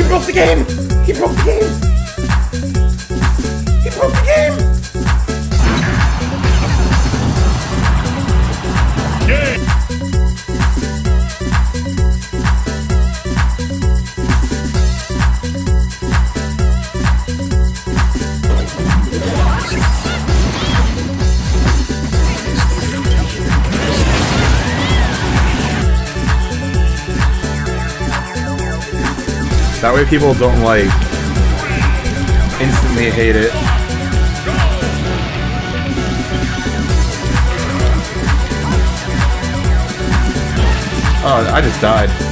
He broke the game! He broke the game! That way people don't like instantly hate it. Oh, I just died.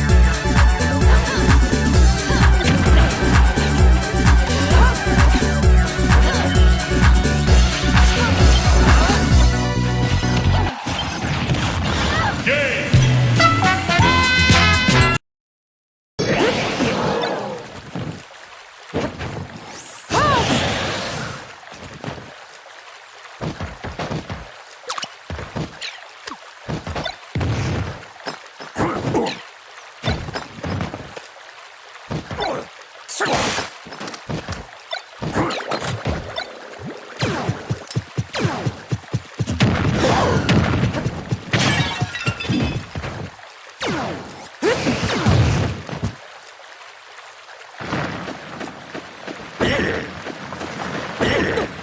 えっ!?